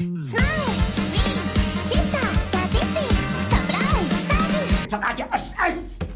Smile, swing, sister, sadistic, surprise, starving.